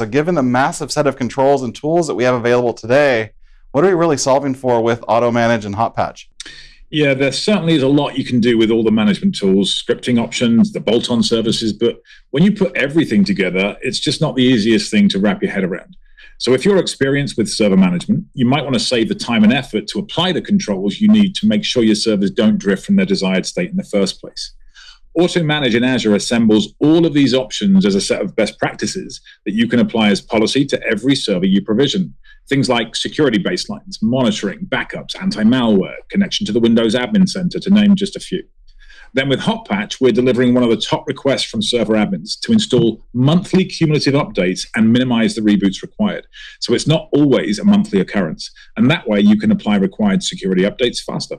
So, given the massive set of controls and tools that we have available today, what are we really solving for with Automanage and Hotpatch? Yeah, there certainly is a lot you can do with all the management tools, scripting options, the bolt on services. But when you put everything together, it's just not the easiest thing to wrap your head around. So, if you're experienced with server management, you might want to save the time and effort to apply the controls you need to make sure your servers don't drift from their desired state in the first place. Automanage in Azure assembles all of these options as a set of best practices that you can apply as policy to every server you provision. Things like security baselines, monitoring, backups, anti malware, connection to the Windows Admin Center, to name just a few. Then with Hotpatch, we're delivering one of the top requests from server admins to install monthly cumulative updates and minimize the reboots required. So it's not always a monthly occurrence. And that way you can apply required security updates faster.